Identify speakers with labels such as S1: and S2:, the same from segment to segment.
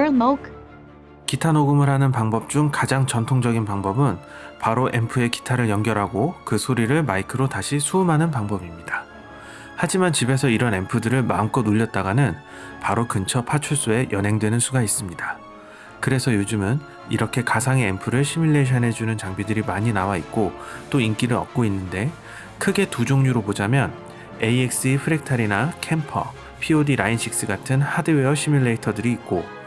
S1: Burmoke,
S2: 기타 녹음을 하는 방법 중 가장 전통적인 방법은 바로 앰프에 기타를 연결하고 그 소리를 마이크로 다시 수음하는 방법입니다. 하지만 집에서 이런 앰프들을 마음껏 울렸다가는 바로 근처 파출소에 연행되는 수가 있습니다. 그래서 요즘은 이렇게 가상의 앰프를 시뮬레이션 해주는 장비들이 많이 나와 있고 또 인기를 얻고 있는데 크게 두 종류로 보자면 AXE 프랙탈이나 캠퍼, POD Line 6 같은 하드웨어 시뮬레이터들이 있고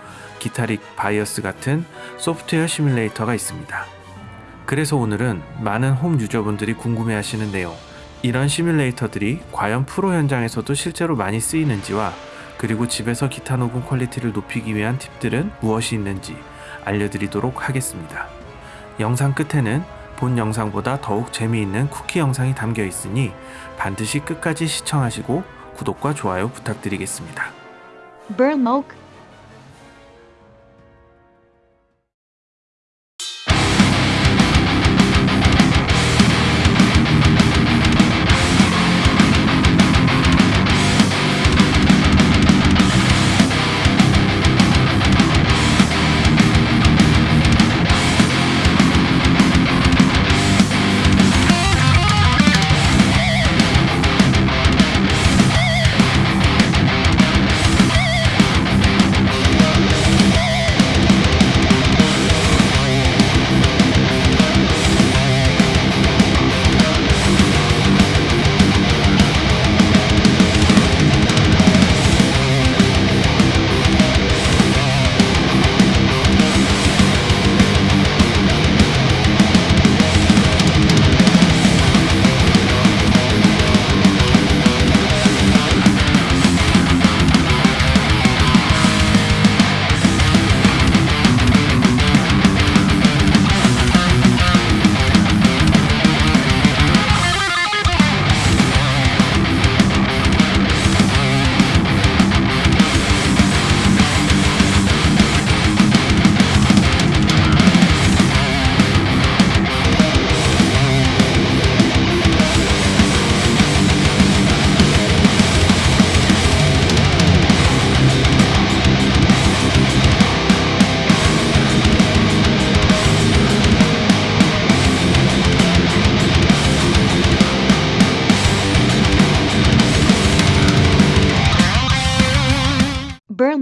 S2: Guitar Rig BIAS 같은 소프트웨어 시뮬레이터가 있습니다. 그래서 오늘은 많은 home user분들이 궁금해 하시는 내용, 이런 시뮬레이터들이 과연 프로 현장에서도 실제로 많이 쓰이는지와 그리고 집에서 기타 녹음 quality를 높이기 위한 팁들은 무엇이 있는지 알려드리도록 하겠습니다. 영상 끝에는 본 영상보다 더욱 재미있는 쿠키 영상이 담겨 있으니 반드시 끝까지 시청하시고 구독과 좋아요 부탁드리겠습니다.
S1: Burmoke,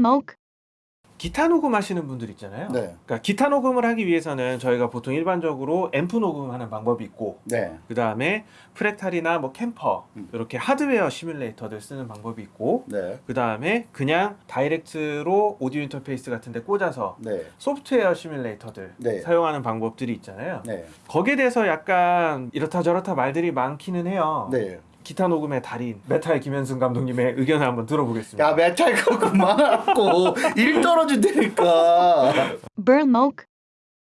S1: Burmoke,
S2: 기타 녹음하시는 분들 있잖아요.
S3: 네.
S2: 그러니까 기타 녹음을 하기 위해서는 저희가 보통 일반적으로 앰프 녹음하는 방법이 있고
S3: 네.
S2: 그 다음에 Fractal이나 뭐 Kemper
S3: 음.
S2: 이렇게 하드웨어 시뮬레이터들 쓰는 방법이 있고
S3: 네.
S2: 그 다음에 그냥 direct로 오디오 인터페이스 같은 데 꽂아서
S3: 네.
S2: 소프트웨어 시뮬레이터들
S3: 네.
S2: 사용하는 방법들이 있잖아요.
S3: 네.
S2: 거기에 대해서 약간 이렇다 저렇다 말들이 많기는 해요.
S3: 네.
S2: 기타 녹음의 달인 메탈 김현승 감독님의 의견을 한번 들어보겠습니다.
S3: 야 메탈 거 그만하고 일 떨어진다니까.
S1: Burmoke,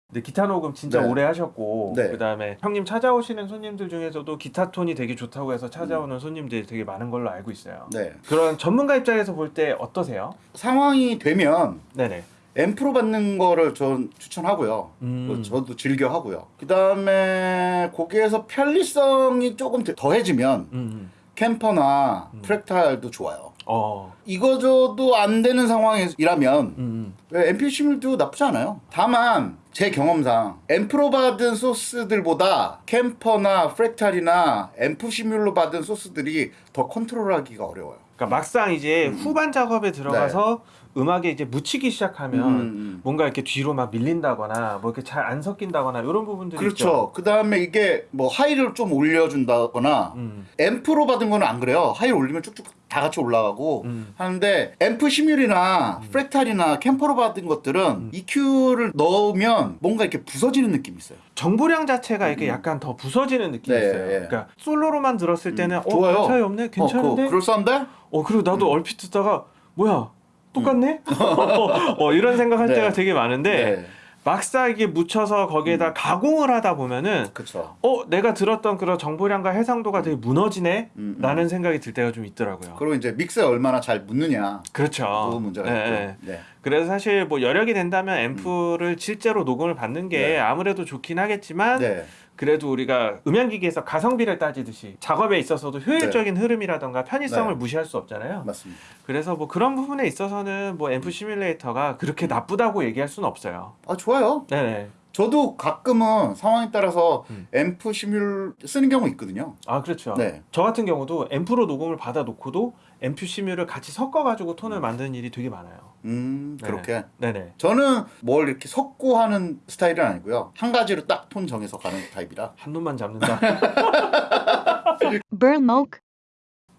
S2: 근데 기타 녹음 진짜
S3: 네.
S2: 오래 하셨고
S3: 네.
S2: 그다음에 형님 찾아오시는 손님들 중에서도 기타 톤이 되게 좋다고 해서
S3: 음.
S2: 찾아오는 손님들이 되게 많은 걸로 알고 있어요.
S3: 네.
S2: 그런 전문가 입장에서 볼 때 어떠세요?
S3: 상황이 되면
S2: 네네.
S3: 앰프로 받는 거를 전 추천하고요.
S2: 음.
S3: 뭐 저도 즐겨 하고요. 그 다음에 거기에서 편리성이 조금 더- 더해지면
S2: 음.
S3: Kemper나
S2: 음.
S3: Fractal도 좋아요.
S2: 어.
S3: 이도저도 안 되는 상황이라면
S2: 음.
S3: 앰프 시뮬도 나쁘지 않아요. 다만 제 경험상 앰프로 받은 소스들보다 Kemper나 Fractal이나 앰프 시뮬로 받은 소스들이 더 컨트롤하기가 어려워요.
S2: 그러니까 막상 이제
S3: 음.
S2: 후반 작업에 들어가서 음악에 이제 묻히기 시작하면
S3: 음, 음.
S2: 뭔가 이렇게 뒤로 막 밀린다거나 뭐 이렇게 잘 안 섞인다거나 이런 부분들이.
S3: 그렇죠. 그 다음에 이게 뭐 high를 좀 올려준다거나
S2: 음.
S3: 앰프로 받은 거는 안 그래요. high 올리면 쭉쭉 다 같이 올라가고
S2: 음.
S3: 하는데 앰프 시뮬이나 Fractal이나 Kemper로 받은 것들은
S2: 음.
S3: EQ를 넣으면 뭔가 이렇게 부서지는 느낌이 있어요.
S2: 정보량 자체가 이렇게 약간 더 부서지는 느낌이
S3: 음. 네,
S2: 있어요.
S3: 예.
S2: 그러니까 솔로로만 들었을 때는
S3: 음,
S2: 어,
S3: 좋아요.
S2: 별 차이 없네, 괜찮은데.
S3: 어, 그거 그럴싸한데?
S2: 어 그리고 나도 얼핏 듣다가 뭐야 똑같네? 어, 이런 생각할
S3: 네.
S2: 때가 되게 많은데
S3: 네.
S2: 막상 이게 묻혀서 거기에다 가공을 하다 보면은
S3: 그렇죠.
S2: 어 내가 들었던 그런 정보량과 해상도가 되게 무너지네
S3: 음, 음.
S2: 라는 생각이 들 때가 좀 있더라고요.
S3: 그리고 이제 믹스에 얼마나 잘 묻느냐
S2: 그렇죠.
S3: 그 문제가
S2: 네,
S3: 있고.
S2: 네.
S3: 네.
S2: 그래서 사실 뭐 여력이 된다면 앰프를 실제로 녹음을 받는 게
S3: 네.
S2: 아무래도 좋긴 하겠지만
S3: 네.
S2: 그래도 우리가 음향기기에서 가성비를 따지듯이 작업에 있어서도 효율적인 흐름이라던가 편의성을
S3: 네.
S2: 무시할 수 없잖아요.
S3: 맞습니다.
S2: 그래서 뭐 그런 부분에 있어서는 뭐 앰프 시뮬레이터가 그렇게 나쁘다고 얘기할 수는 없어요.
S3: 아 좋아요.
S2: 네네.
S3: 저도 가끔은 상황에 따라서
S2: 음.
S3: 앰프 시뮬 쓰는 경우 있거든요.
S2: 아 그렇죠.
S3: 네.
S2: 저 같은 경우도 앰프로 녹음을 받아 놓고도 앰프 시뮬을 같이 섞어 가지고 톤을 만드는 일이 되게 많아요.
S3: 음
S2: 네.
S3: 그렇게.
S2: 네네.
S3: 저는 뭘 이렇게 섞고 하는 스타일은 아니고요. 한 가지로 딱 톤 정해서 가는 타입이라.
S2: 한 놈만 잡는다.
S1: burn smoke,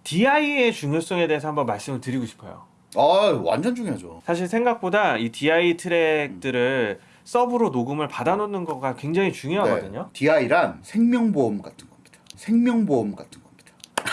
S2: DI의 중요성에 대해서 한번 말씀을 드리고 싶어요.
S3: 아 완전 중요하죠.
S2: 사실 생각보다 이 DI 트랙들을 서브로 녹음을 받아놓는 거가 굉장히 중요하거든요.
S3: 네. DI란 생명보험 같은 겁니다. 생명보험 같은 겁니다.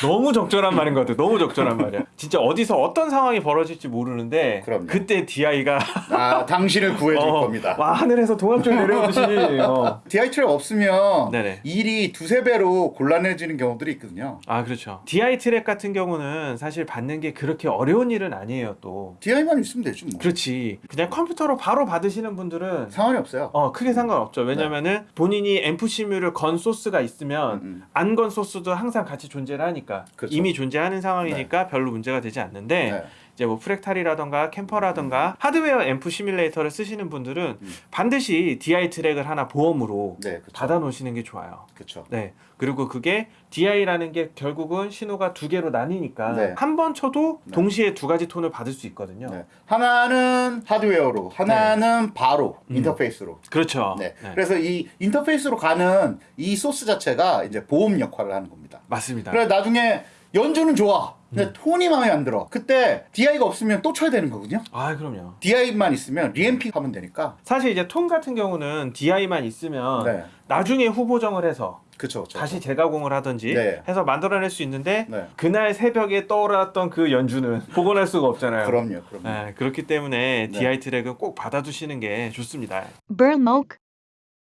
S2: 너무 적절한 말인 것 같아요. 너무 적절한 말이야. 진짜 어디서 어떤 상황이 벌어질지 모르는데
S3: 그럼요.
S2: 그때 DI가
S3: 아 당신을 구해줄 겁니다.
S2: 와 하늘에서 동합종 내려오듯이 어.
S3: DI 트랙 없으면
S2: 네네.
S3: 일이 두세 배로 곤란해지는 경우들이 있거든요.
S2: 아 그렇죠. DI 트랙 같은 경우는 사실 받는 게 그렇게 어려운 일은 아니에요. 또
S3: DI만 있으면 되지 뭐.
S2: 그렇지. 그냥 컴퓨터로 바로 받으시는 분들은
S3: 상관이 없어요.
S2: 어 크게 상관없죠. 왜냐면은 본인이 앰프 시뮬을 건 소스가 있으면
S3: 음.
S2: 안건 소스도 항상 같이 존재를 하니까
S3: 그렇죠.
S2: 이미 존재하는 상황이니까 별로 문제가 되지 않는데
S3: 네.
S2: 이제 뭐 프랙탈이라던가 캠퍼라던가 하드웨어 앰프 시뮬레이터를 쓰시는 분들은
S3: 음.
S2: 반드시 DI 트랙을 하나 보험으로
S3: 네, 그렇죠.
S2: 받아 놓으시는 게 좋아요.
S3: 그렇죠.
S2: 네. 그리고 그게 DI라는 게 결국은 신호가 두 개로 나뉘니까
S3: 네.
S2: 한번 쳐도
S3: 네.
S2: 동시에 두 가지 톤을 받을 수 있거든요.
S3: 네. 하나는 하드웨어로, 하나는 바로
S2: 음.
S3: 인터페이스로.
S2: 그렇죠.
S3: 네.
S2: 네.
S3: 그래서 이 인터페이스로 가는 이 소스 자체가 이제 보험 역할을 하는 겁니다.
S2: 맞습니다.
S3: 그래 나중에 연주는 좋아. 근데
S2: 음.
S3: 톤이 마음에 안 들어. 그때 DI가 없으면 또 쳐야 되는 거거든요.
S2: 아, 그럼요.
S3: DI만 있으면 re-amping 하면 되니까.
S2: 사실 이제 톤 같은 경우는 DI만 있으면
S3: 네.
S2: 나중에 후보정을 해서
S3: 그쵸, 그쵸.
S2: 다시 재가공을 하든지
S3: 네.
S2: 해서 만들어낼 수 있는데
S3: 네.
S2: 그날 새벽에 떠올랐던 그 연주는 복원할 수가 없잖아요.
S3: 그럼요, 그럼요.
S2: 네, 그렇기 때문에
S3: 네.
S2: DI 트랙은 꼭 받아두시는 게 좋습니다.
S1: burn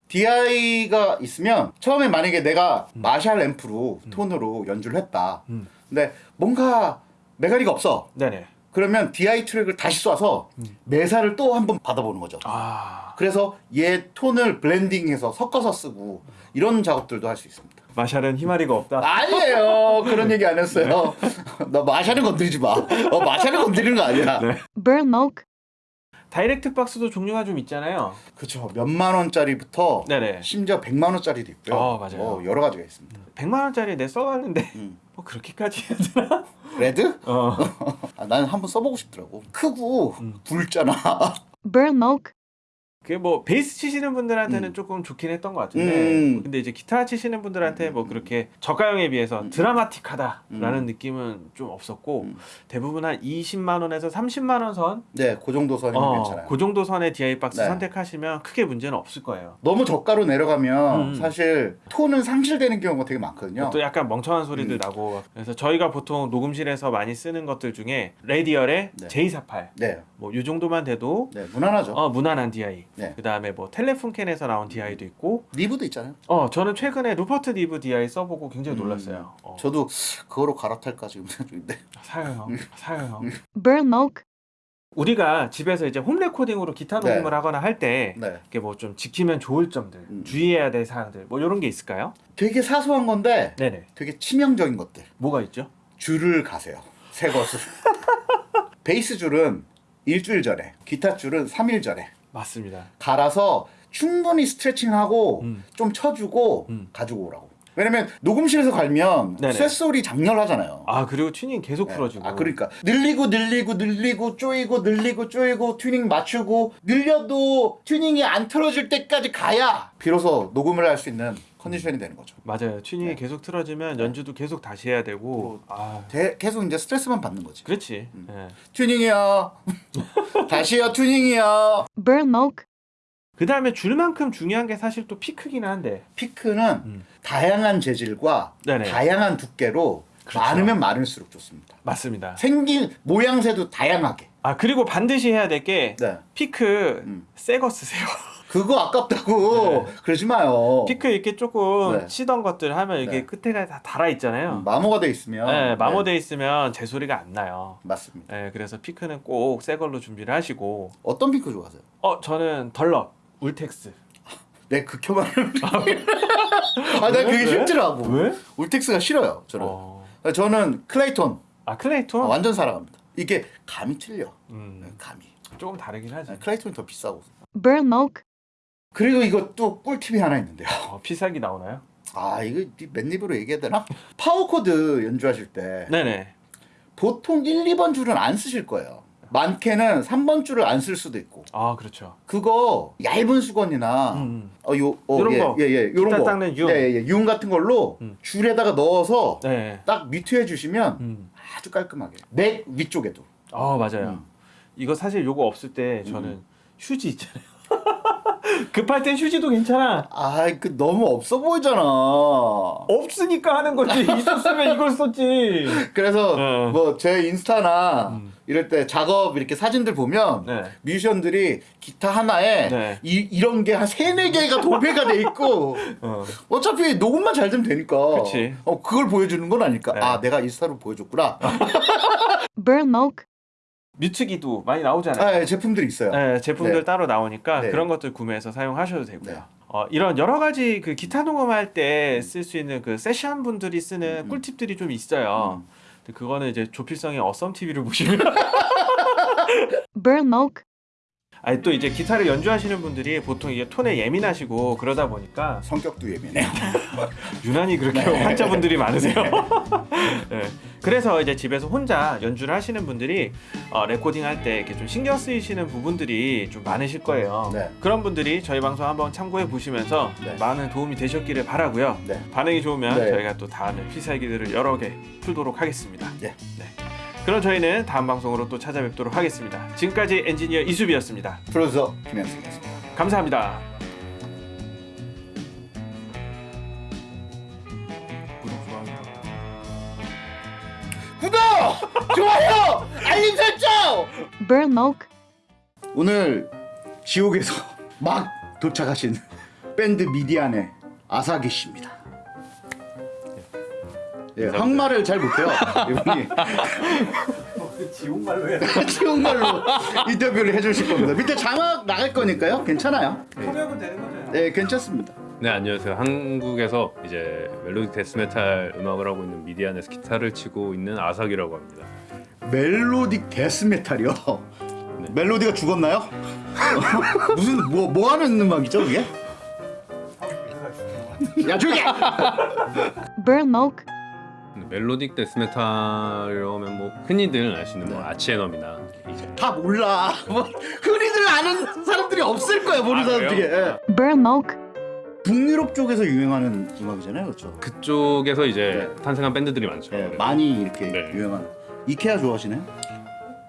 S3: DI가 있으면 처음에 만약에 내가
S2: 음.
S3: 마샬 앰프로 톤으로 연주를 했다.
S2: 음.
S3: 근데 뭔가 메가리가 없어.
S2: 네네.
S3: 그러면 DI 트랙을 다시 쏴서
S2: 음.
S3: 매사를 또 한번 받아보는 거죠.
S2: 아
S3: 그래서 얘 톤을 블렌딩해서 섞어서 쓰고 이런 작업들도 할 수 있습니다.
S2: 마샬은 희마리가 없다.
S3: 아니에요. 그런 얘기 안 했어요. 너 마샬은 건드리지 마. 어, 마샬은 건드리는 거 아니야.
S2: 네. direct 박스도 종류가 좀 있잖아요.
S3: 그렇죠. 몇만 원짜리부터
S2: 네네.
S3: 심지어 백만 원짜리도 있고요.
S2: 어, 맞아요.
S3: 어, 여러 가지가 있습니다.
S2: 100만 원짜리 내 써봤는데
S3: 음.
S2: 뭐 그렇게까지 해야 되나?
S3: 레드?
S2: 어.
S3: 아, 나는 한번 써보고 싶더라고. 크고
S2: 음.
S3: 굵잖아.
S2: 그게 뭐 베이스 치시는 분들한테는
S3: 음.
S2: 조금 좋긴 했던 것 같은데
S3: 음.
S2: 근데 이제 기타 치시는 분들한테 뭐 그렇게 저가형에 비해서
S3: 음.
S2: 드라마틱하다라는
S3: 음.
S2: 느낌은 좀 없었고
S3: 음.
S2: 대부분 한 20만 원에서 30만 원 선,
S3: 네, 그 정도 선이면
S2: 어,
S3: 괜찮아요.
S2: 그 정도 선의 DI 박스
S3: 네.
S2: 선택하시면 크게 문제는 없을 거예요.
S3: 너무 저가로 내려가면
S2: 음.
S3: 사실 톤은 상실되는 경우가 되게 많거든요.
S2: 또 약간 멍청한 소리들
S3: 음.
S2: 나고 그래서 저희가 보통 녹음실에서 많이 쓰는 것들 중에 Radial의
S3: 네.
S2: J48
S3: 네,
S2: 뭐이 정도만 돼도
S3: 네, 무난하죠.
S2: 어 무난한 DI
S3: 네.
S2: 그 다음에 뭐 Telefunken에서 나온 DI도 있고
S3: Neve도 있잖아요.
S2: 어 저는 최근에 Rupert Neve DI 써보고 굉장히
S3: 음.
S2: 놀랐어요 어,
S3: 저도 그거로 갈아탈까 지금 생각 중인데.
S2: 사요 형 사요 형
S1: burn smoke,
S2: 우리가 집에서 이제 홈 레코딩으로 기타
S3: 네.
S2: 녹음을 하거나 할때
S3: 네.
S2: 이게 뭐 좀 지키면 좋을 점들
S3: 음.
S2: 주의해야 될 사항들 뭐 이런 게 있을까요?
S3: 되게 사소한 건데
S2: 네네
S3: 되게 치명적인 것들.
S2: 뭐가 있죠?
S3: 줄을 가세요. 새 것을. 베이스 줄은 일주일 전에, 기타 줄은 3일 전에
S2: 맞습니다
S3: 갈아서 충분히 스트레칭하고
S2: 음.
S3: 좀 쳐주고
S2: 음.
S3: 가지고 오라고. 왜냐면 녹음실에서 갈면
S2: 네네.
S3: 쇳소리 작렬하잖아요.
S2: 아 그리고 튜닝 계속
S3: 네.
S2: 풀어주고
S3: 아 그러니까 늘리고 늘리고 늘리고 쪼이고 늘리고 쪼이고 튜닝 맞추고 늘려도 튜닝이 안 틀어질 때까지 가야 비로소 녹음을 할 수 있는 컨디션이 되는 거죠.
S2: 맞아요 튜닝이
S3: 네.
S2: 계속 틀어지면 연주도 계속 다시 해야 되고 아
S3: 대- 계속 이제 스트레스만 받는 거지.
S2: 그렇지
S3: 음.
S2: 예.
S3: 튜닝이요. 다시요 튜닝이요.
S2: 그 다음에 줄만큼 중요한 게 사실 또 피크기는 한데
S3: 피크는
S2: 음.
S3: 다양한 재질과
S2: 네네.
S3: 다양한 두께로
S2: 그렇죠.
S3: 많으면 많을수록 좋습니다.
S2: 맞습니다
S3: 생긴 모양새도 다양하게.
S2: 아 그리고 반드시 해야 될게
S3: 네.
S2: 피크
S3: 음.
S2: 새거 쓰세요
S3: 그거 아깝다고 그러지 마요.
S2: 피크 이렇게 조금
S3: 네.
S2: 치던 것들 하면 이게
S3: 네.
S2: 끝에가 다 달아 있잖아요.
S3: 마모가 돼 있으면
S2: 네,
S3: 네,
S2: 마모돼 있으면 제 소리가 안 나요.
S3: 맞습니다.
S2: 네, 그래서 피크는 꼭 새 걸로 준비를 하시고
S3: 어떤 핑크 좋아하세요?
S2: 어 저는 Dunlop Ultex
S3: 내 극혐하는 아, 나 그게
S2: 왜?
S3: 힘들어하고
S2: 왜?
S3: Ultex가 싫어요. 저는
S2: 어.
S3: 저는 Clayton
S2: 아 Clayton?
S3: 아, 완전 사랑합니다. 이게 감이 틀려.
S2: 음,
S3: 감이.
S2: 조금 다르긴 하지.
S3: 네, Clayton이 더 비싸고.
S1: Burlmoke,
S3: 그리고 이거 또 꿀팁이 하나 있는데요.
S2: 어, 필살기 나오나요?
S3: 아 이거 맨입으로 얘기해야 되나? 파워 코드 연주하실 때
S2: 네네.
S3: 보통 1, 2번 줄은 안 쓰실 거예요. 많게는 3번 줄을 안 쓸 수도 있고.
S2: 아 그렇죠.
S3: 그거 얇은 수건이나
S2: 음.
S3: 어, 요, 어,
S2: 요런
S3: 예,
S2: 거.
S3: 예, 예, 요런 거.
S2: 닦는 융.
S3: 예, 예, 예, 융 같은 걸로
S2: 음.
S3: 줄에다가 넣어서
S2: 네.
S3: 딱 미투해 주시면
S2: 음.
S3: 아주 깔끔하게. 맥 위쪽에도.
S2: 아 맞아요.
S3: 음.
S2: 이거 사실 요거 없을 때 저는 휴지 있잖아요. 급할 땐 휴지도 괜찮아.
S3: 아, 그 너무 없어 보이잖아.
S2: 없으니까 하는 거지. 있었으면 이걸 썼지.
S3: 그래서
S2: 어.
S3: 뭐제 인스타나
S2: 음.
S3: 이럴 때 작업 이렇게 사진들 보면
S2: 네.
S3: 뮤지션들이 기타 하나에
S2: 네.
S3: 이, 이런 게 한 세네 개가 도배가 돼 있고
S2: 어.
S3: 어차피 녹음만 잘 되면 되니까
S2: 그치.
S3: 어, 그걸 보여주는 건 아니까
S2: 네.
S3: 아 내가 인스타로 보여줬구나
S2: 뮤트기도 많이 나오잖아요.
S3: 아, 예, 제품들이 있어요
S2: 네, 제품들
S3: 네.
S2: 따로 나오니까
S3: 네.
S2: 그런 것들 구매해서 사용하셔도 되고요.
S3: 네.
S2: 어, 이런 여러 가지 그 기타 녹음할 때 쓸 수 있는 그 세션 분들이 쓰는
S3: 음.
S2: 꿀팁들이 좀 있어요.
S3: 음.
S2: 그거는 이제 조필성의 어썸 TV를 보시면 아니 또 이제 기타를 연주하시는 분들이 보통 이게 톤에 예민하시고 그러다 보니까
S3: 성격도 예민해요
S2: 유난히 그렇게
S3: 네.
S2: 환자분들이 많으세요. 네. 그래서 이제 집에서 혼자 연주를 하시는 분들이 어, 레코딩 할 때 이렇게 좀 신경 쓰이시는 부분들이 좀 많으실 거예요.
S3: 네.
S2: 그런 분들이 저희 방송 한번 참고해 보시면서
S3: 네.
S2: 많은 도움이 되셨기를 바라고요.
S3: 네.
S2: 반응이 좋으면
S3: 네.
S2: 저희가 또 다음에 필살기들을 여러 개 풀도록 하겠습니다.
S3: 예.
S2: 네. 그럼 저희는 다음 방송으로 또 찾아뵙도록 하겠습니다. 지금까지 엔지니어 이수비였습니다.
S3: 프로듀서 김현승이었습니다
S2: 감사합니다. 구독, 좋아요.
S3: 구독! 좋아요! 알림 설정!
S1: Burlmoke,
S3: 오늘 지옥에서 막 도착하신 밴드 미디안의 아사기 씨입니다. 예, 한국말을 잘 못해요. 이분이
S2: 지옥말로 해야
S3: 지옥말로 인터뷰를 해주실 겁니다. 밑에 자막 나갈 거니까요. 괜찮아요.
S2: 통역은 되는 거죠?
S3: 네, 괜찮습니다.
S4: 네 안녕하세요. 한국에서 이제 melodic death metal 음악을 하고 있는 미디안에서 기타를 치고 있는 아삭이라고 합니다.
S3: melodic death metal이요.
S4: 네.
S3: 멜로디가 죽었나요? 무슨 뭐 뭐 하는 음악이죠, 그게? 야 조용히! 해!
S1: Burlmoke,
S4: 멜로딕 데스메탈이라고 하면 뭐 흔히들 아시는 뭐 아치에넘이나 이제
S3: 다 몰라. 뭐 흔히들 아는 사람들이 없을 거야, 모르는
S4: 아,
S3: 사람들이.
S4: 그래요?
S3: 예. 북유럽 쪽에서 유행하는 음악이잖아요, 그렇죠?
S4: 그쪽에서 이제 탄생한 밴드들이 많죠.
S3: 예,
S4: 그래서
S3: 많이 이렇게
S4: 네.
S3: 유행하는. 이케아 좋아하시나요?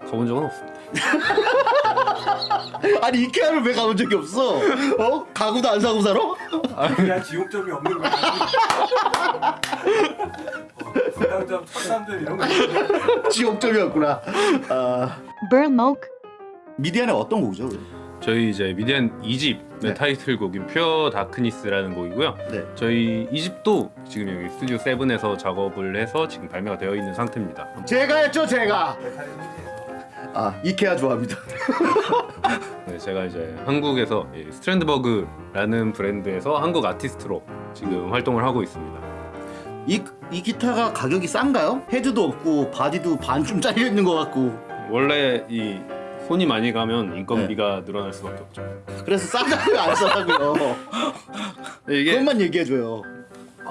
S4: 가본 적은 없습니다.
S3: 아니 이케아를 왜 가본 적이 없어? 어? 가구도 안 사고 살아?
S2: 그냥 지옥점이 없는 거야. 분당점, 천남점 이런 거.
S3: 지옥점이었구나. 아 미디안의 어떤 곡이죠?
S4: 저희 이제 미디안 2집
S3: 네.
S4: 타이틀곡인 퓨어 다크니스라는 곡이고요.
S3: 네.
S4: 저희 2집도 지금 여기 스튜디오 7에서 작업을 해서 지금 발매가 되어 있는 상태입니다.
S3: 제가 했죠, 제가. 아 이케아 좋아합니다.
S4: 네, 제가 이제 한국에서 이 스트랜드버그라는 브랜드에서 한국 아티스트로 지금 활동을 하고 있습니다.
S3: 이, 이 기타가 가격이 싼가요? 헤드도 없고 바디도 반쯤 잘려 있는 것 같고
S4: 원래 이 손이 많이 가면
S3: 네.
S4: 인건비가 늘어날 수밖에 없죠.
S3: 그래서 싸다고요 안 싸다고요
S4: 이게
S3: 그것만 얘기해줘요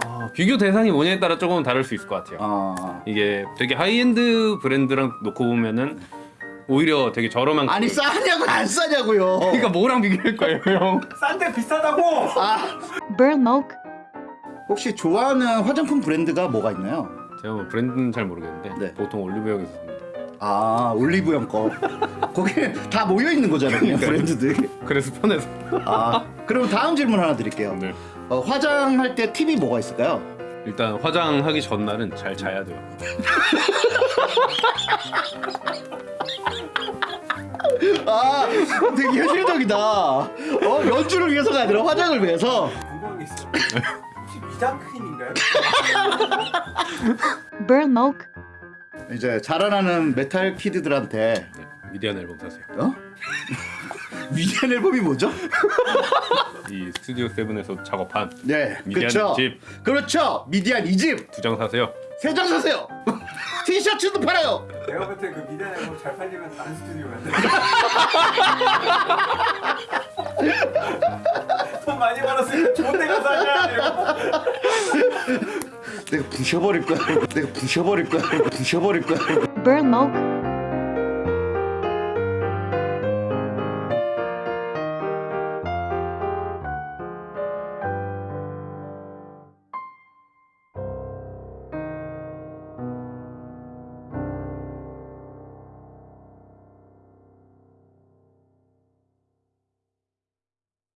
S4: 아, 비교 대상이 뭐냐에 따라 조금 다를 수 있을 것 같아요.
S3: 아
S4: 이게 되게 하이엔드 브랜드랑 놓고 보면은 오히려 되게 저렴한
S3: 아니 싸냐고 안 싸냐고요
S4: 그러니까 뭐랑 비교할 거예요, 형?
S2: 싼데 비싸다고!
S3: 아
S1: Burlmoke,
S3: 혹시 좋아하는 화장품 브랜드가 뭐가 있나요?
S4: 제가 뭐 브랜드는 잘 모르겠는데
S3: 네.
S4: 보통 올리브영에서 삽니다.
S3: 아 올리브영 거 거기에 다 모여 있는 거잖아요 브랜드들
S4: 그래서 편해서.
S3: 아 그럼 다음 질문 하나 드릴게요
S4: 네.
S3: 어, 화장할 때 팁이 뭐가 있을까요?
S4: 일단 화장하기 전날은 잘 자야 돼요.
S5: 아 되게 현실적이다 어 연주를 위해서가 아니라 화장을 위해서
S2: 궁금한 게 있어. 혹시 위장 크림인가요?
S1: burn moke,
S3: 이제 자라나는 메탈 kid들한테
S4: 네, 미디안 앨범 사세요.
S3: 어? 위대한 앨범이 뭐죠?
S4: 이 스튜디오 세븐에서 작업한
S3: 네,
S4: 미디안
S3: 그렇죠.
S4: 집.
S3: 그렇죠. 미디안 이집
S4: 두 장 사세요.
S3: 세 장 사세요. 티셔츠도 팔아요.
S2: 내가 볼 때 그 미디안 앨범 잘 팔리면 다른 스튜디오 돼. 돈 많이 벌었으면 좋은 데 가서 하냐 이러고.
S3: 내가 부셔버릴 거야. 내가 부셔버릴 거야. 부셔버릴 거야.
S1: burn moke,